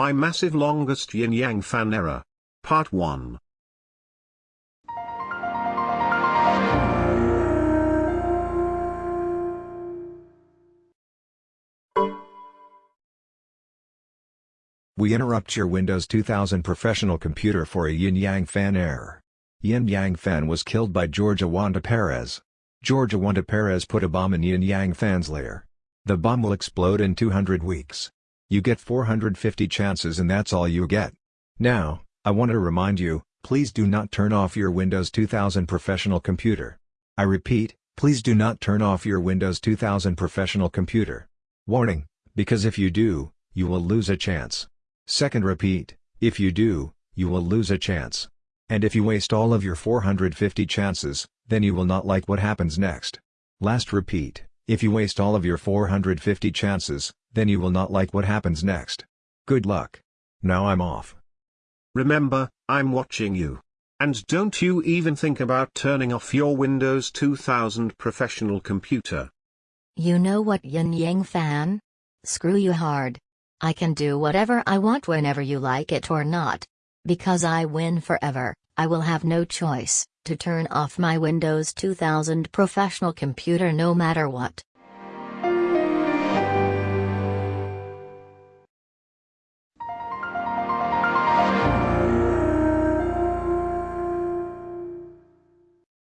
My massive longest yin yang fan error. Part 1. We interrupt your Windows 2000 professional computer for a Yin Yang fan error. Yin Yang fan was killed by George Awanda Perez. George Awanda Perez put a bomb in Yin Yang fan's lair. The bomb will explode in 200 weeks. You get 450 chances and that's all you get. Now, I want to remind you, please do not turn off your Windows 2000 professional computer. I repeat, please do not turn off your Windows 2000 professional computer. Warning, because if you do, you will lose a chance. Second repeat, if you do, you will lose a chance. And if you waste all of your 450 chances, then you will not like what happens next. Last repeat, if you waste all of your 450 chances, then you will not like what happens next. Good luck. Now I'm off. Remember, I'm watching you. And don't you even think about turning off your Windows 2000 professional computer. You know what yin yang fan? Screw you hard. I can do whatever I want whenever you like it or not. Because I win forever, I will have no choice to turn off my Windows 2000 professional computer no matter what.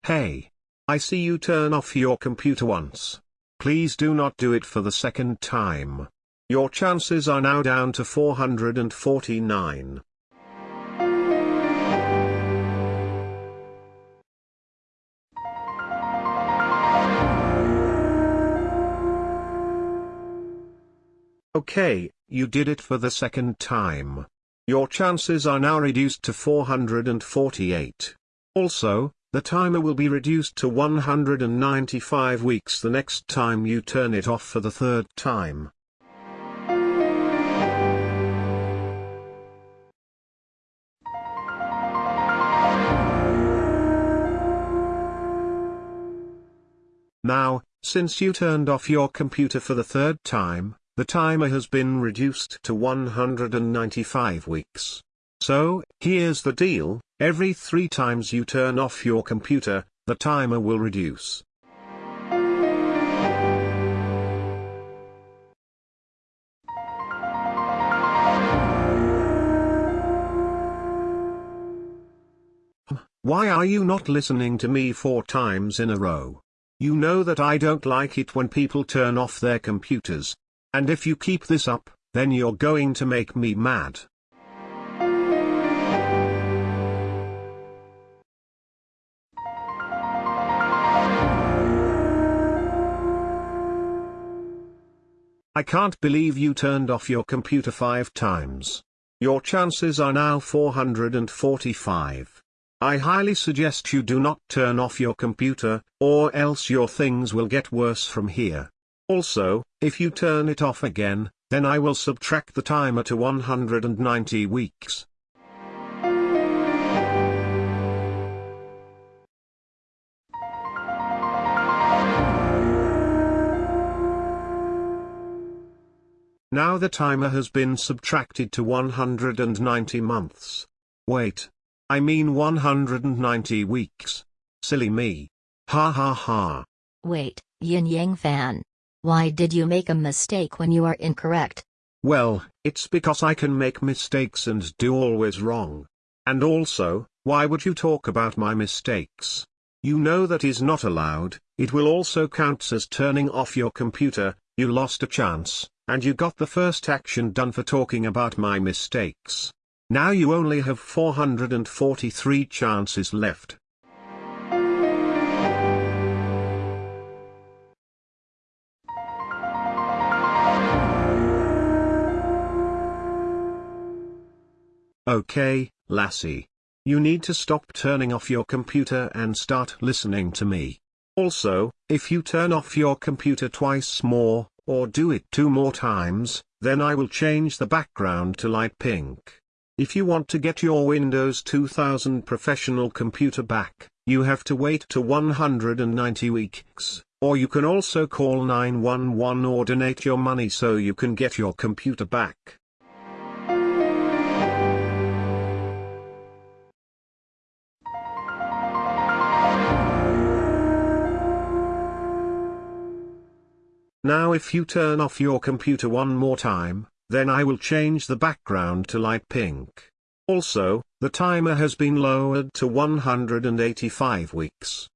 Hey. I see you turn off your computer once. Please do not do it for the second time. Your chances are now down to 449. Okay, you did it for the second time. Your chances are now reduced to 448. Also, the timer will be reduced to 195 weeks the next time you turn it off for the third time. Now, since you turned off your computer for the third time, the timer has been reduced to 195 weeks. So, here's the deal, every three times you turn off your computer, the timer will reduce. Why are you not listening to me four times in a row? You know that I don't like it when people turn off their computers, and if you keep this up, then you're going to make me mad. I can't believe you turned off your computer five times. Your chances are now 445. I highly suggest you do not turn off your computer, or else your things will get worse from here. Also, if you turn it off again, then I will subtract the timer to 190 weeks. Now the timer has been subtracted to 190 months. Wait. I mean 190 weeks. Silly me. Ha ha ha. Wait, Yin Yang fan. Why did you make a mistake when you are incorrect? Well, it's because I can make mistakes and do always wrong. And also, why would you talk about my mistakes? You know that is not allowed, it will also count as turning off your computer, you lost a chance, and you got the first action done for talking about my mistakes. Now you only have 443 chances left. Okay, lassie. You need to stop turning off your computer and start listening to me. Also, if you turn off your computer twice more, or do it two more times, then I will change the background to light pink. If you want to get your Windows 2000 professional computer back, you have to wait to 190 weeks, or you can also call 911 or donate your money so you can get your computer back. Now if you turn off your computer one more time, then I will change the background to light pink. Also, the timer has been lowered to 185 weeks.